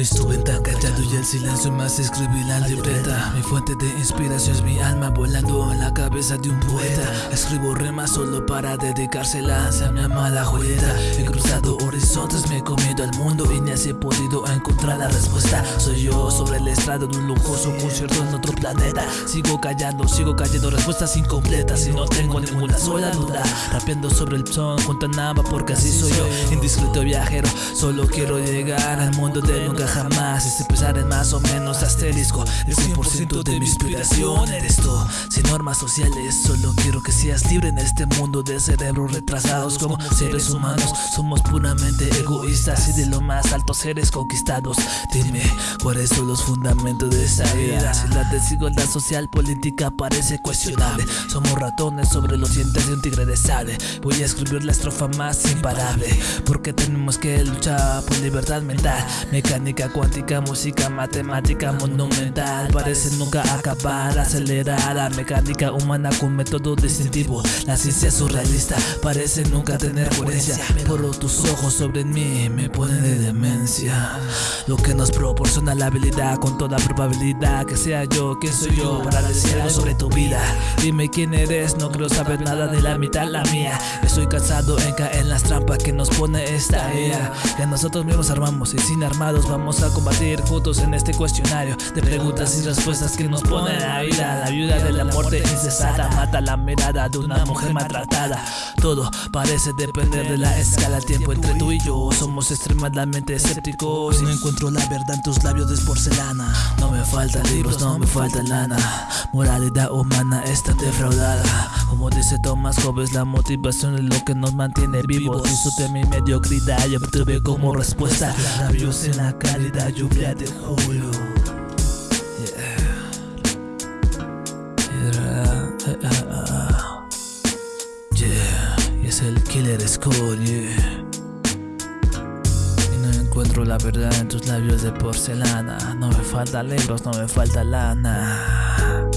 Estuve tan callado y el silencio más escribí la libreta. Mi fuente de inspiración es mi alma volando en la cabeza de un poeta. Escribo remas solo para dedicárselas a mi amada Julieta He cruzado horizontes, me he comido al mundo y ni así he podido encontrar la respuesta. Soy yo sobre el estrado de un lujoso concierto en otro planeta. Sigo callando, sigo cayendo respuestas incompletas y no tengo ninguna sola duda. Rapeando sobre el son junto a nada porque así soy yo. Indiscreto viajero, solo quiero llegar al mundo de nunca jamás Ese pesar es más o menos asterisco El 100% de mi inspiración eres tú. Sin normas sociales, solo quiero que seas libre en este mundo de cerebros retrasados Como seres humanos, somos puramente egoístas Y de lo más alto seres conquistados. Dime, ¿cuáles son los fundamentos de esa vida? Si la desigualdad social política parece cuestionable. Somos ratones sobre los dientes de un tigre de sable Voy a escribir la estrofa más imparable Porque tenemos que luchar por libertad mental Mecánica cuántica, música, matemática monumental Parece nunca acabar, acelerada Mecánica humana con método distintivo. La ciencia surrealista parece nunca tener coherencia. Pero tus ojos sobre mí me ponen de demencia. Lo que nos proporciona la habilidad con toda probabilidad Que sea yo, quien soy yo para decir algo sobre tu vida. Dime quién eres, no creo saber nada de la mitad la mía. Estoy cansado en caer en las trampas que nos pone esta era Que nosotros mismos armamos y sin armados vamos Vamos a combatir juntos en este cuestionario De preguntas y respuestas que nos pone la vida. La viuda de la muerte incesada Mata la mirada de una mujer maltratada. Todo parece depender de la escala Tiempo entre tú y yo. Somos extremadamente escépticos No encuentro la verdad en tus labios de porcelana. No me faltan libros, no me falta lana Moralidad humana está defraudada. Como dice Thomas Hobbes La motivación es lo que nos mantiene vivos. Disfrute mi mediocridad y obtuve como respuesta Labios en la cara cálida lluvia de julio. Yeah. Es el Killer Skull, yeah. Y no encuentro la verdad en tus labios de porcelana. No me falta libros, no me falta lana.